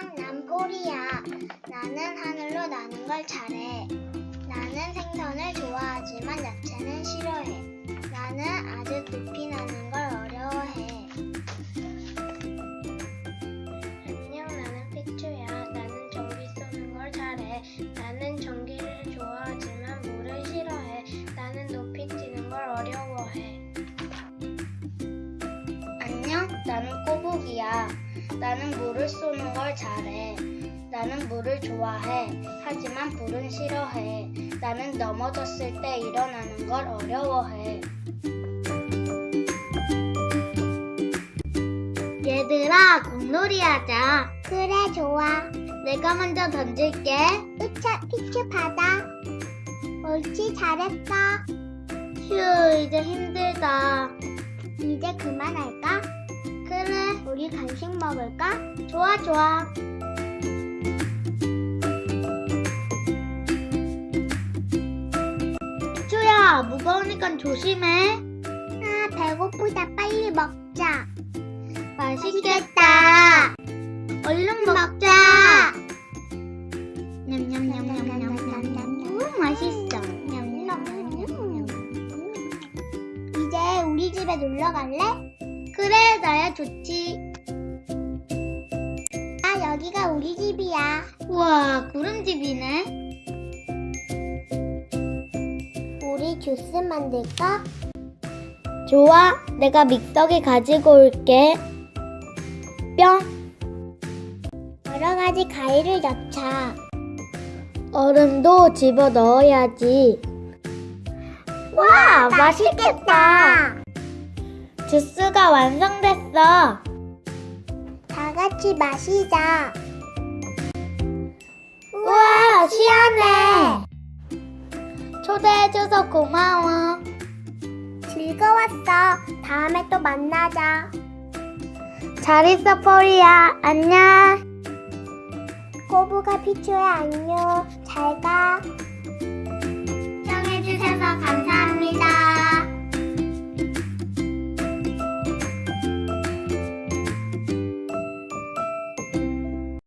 난 폴이야. 나는 하늘로 나는 걸 잘해. 나는 생선을 좋아하지만 야채는 싫어해. 나는 아주 높이 나는 걸 어려워해. 안녕, 나는 피추야. 나는 전기 쏘는 걸 잘해. 나는 전기를 좋아하지만 물을 싫어해. 나는 높이 뛰는 걸 어려워해. 안녕, 나는 꼬북이야. 나는 물을 쏘는 걸 잘해. 나는 물을 좋아해. 하지만 불은 싫어해. 나는 넘어졌을 때 일어나는 걸 어려워해. 얘들아, 공놀이 하자. 그래, 좋아. 내가 먼저 던질게. 으차, 피추 받아. 옳지, 잘했어. 휴, 이제 힘들다. 이제? 간식 먹을까? 좋아, 좋아. 주야, 무거우니까 조심해. 아, 배고프다. 빨리 먹자. 맛있겠다. 얼른 먹자. 냠냠냠냠냠냠냠. 음, 맛있어. 이제 우리 집에 놀러 갈래? 그래, 나야 좋지. 아, 여기가 우리 집이야. 우와, 구름집이네. 우리 주스 만들까? 좋아, 내가 믹서기 가지고 올게. 뿅. 여러 가지 과일을 넣자. 얼음도 집어 넣어야지. 와, 맛있겠다. 주스가 완성됐어. 다 같이 마시자. 우와, 시원해. 초대해줘서 고마워. 즐거웠어. 다음에 또 만나자. 잘 있어, 포리야. 안녕. 꼬부가 피추야, 안녕. 잘 가. 시청해주셔서.